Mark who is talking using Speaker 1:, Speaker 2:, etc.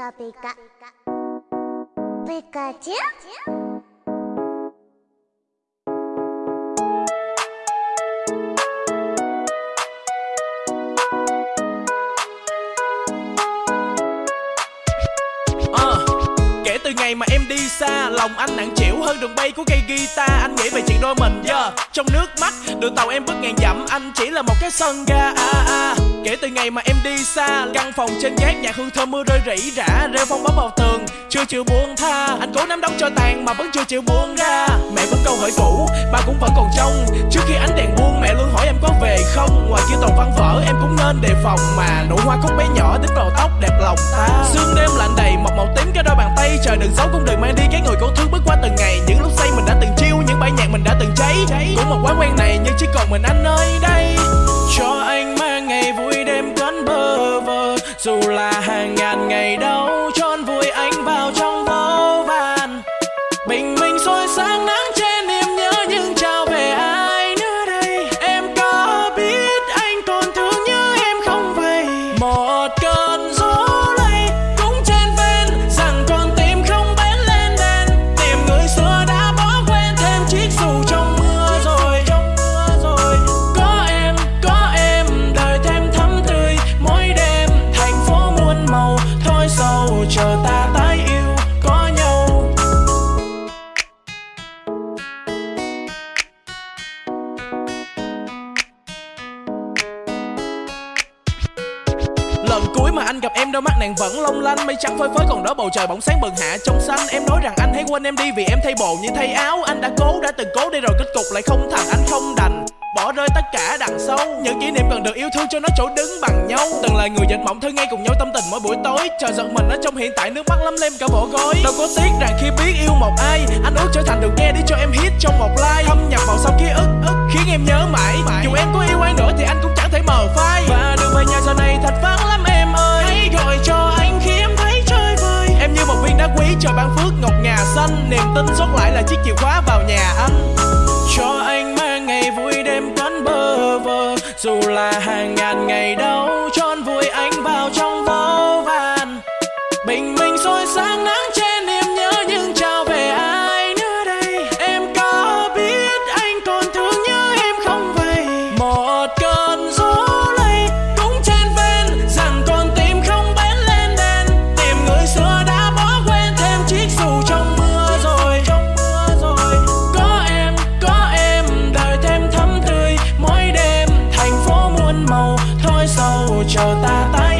Speaker 1: カピカピカチュウ
Speaker 2: Từ ngày mà em đi xa Lòng anh nặng chịu hơn đường bay của cây guitar. Anh nghĩ về chuyện đôi mình yeah. Trong nước mắt Đường tàu em bước ngàn dặm. Anh chỉ là một cái sân ga à, à. Kể từ ngày mà em đi xa Căn phòng trên gác nhà hương thơm mưa rơi rỉ rả Rêu phong bấm vào tường Chưa chịu buông tha. Anh cố nắm đóng cho tàn mà vẫn chưa chịu buông ra. Mẹ vẫn câu hỏi cũ Ba cũng vẫn còn trong Trước khi ánh đèn buông mẹ luôn hỏi em có về không? Ngoài kia toàn văn vở em cũng nên đề phòng Mà. Nụ hoa khóc bé nhỏ đến vào tóc đẹp lòng ta. Sương đêm lạnh đầy một màu tím đường xấu, cũng đừng mang đi cái người cô thương bước qua từng ngày. Những lúc say mình đã từng chiêu Những bài nhạc mình đã từng cháy. Cũng một quán quen này nhưng chỉ còn mình anh nơi đây. Cho anh mang ngày vui đêm cánh bơ vơ. Dù là hàng ngàn ngày đau Cho vui anh vào trong vô vàn. Bình minh soi sáng nắng trời ta tái yêu, có nhau. Lần cuối mà anh gặp em đôi mắt nàng vẫn long lanh, Mây trắng phơi phới còn đó bầu trời bỗng sáng bừng hạ trong xanh. Em nói rằng anh hãy quên em đi vì em thay bộ như thay áo, Anh đã cố, đã từng cố đi rồi kết cục lại không thành Anh không đã sâu Những kỷ niệm cần được yêu thương cho nó chỗ đứng bằng nhau. Từng là người dệt mộng thơ ngay cùng nhau tâm tình mỗi buổi tối. Chờ giận mình ở trong hiện tại, nước mắt lắm lem cả bộ gối Đâu có tiếc rằng khi biết yêu một ai, Anh ước trở thành được nghe để cho em hit trong một like Thâm nhập vào sau ký ức ức khiến em nhớ mãi. Dù em có yêu ai nữa thì anh cũng chẳng thể mờ phai. Và đường về nhà giờ này thật vắng lắm em ơi. Hãy gọi cho anh khi em thấy chơi vơi. Em như một viên đá quý trời ban phước ngọc ngà xanh. Niềm tin sót lại là chiếc chìa khóa vào nhà anh. Cho anh dù là hàng ngàn ngày đâu, tròn vùi anh vào trong vô vàn. Bình minh soi sáng nắng trời ta tay